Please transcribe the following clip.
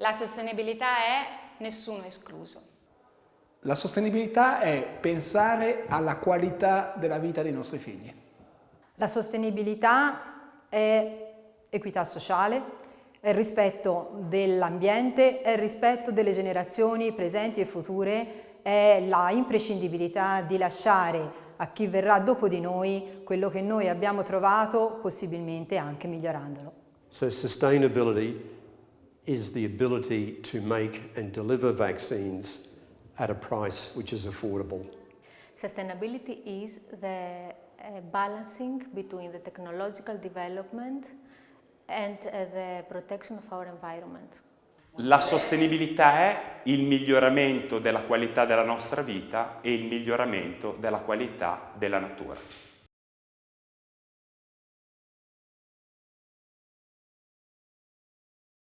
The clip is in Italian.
La sostenibilità è nessuno escluso. La sostenibilità è pensare alla qualità della vita dei nostri figli. La sostenibilità è equità sociale, è il rispetto dell'ambiente, è il rispetto delle generazioni presenti e future, è la imprescindibilità di lasciare a chi verrà dopo di noi quello che noi abbiamo trovato, possibilmente anche migliorandolo. So sustainability is the ability to make and deliver vaccines at a price which is affordable. Sustainability is the uh, balancing between the technological development and uh, the protection of our environment. La sostenibilità è il miglioramento della qualità della nostra vita e il miglioramento della qualità della natura.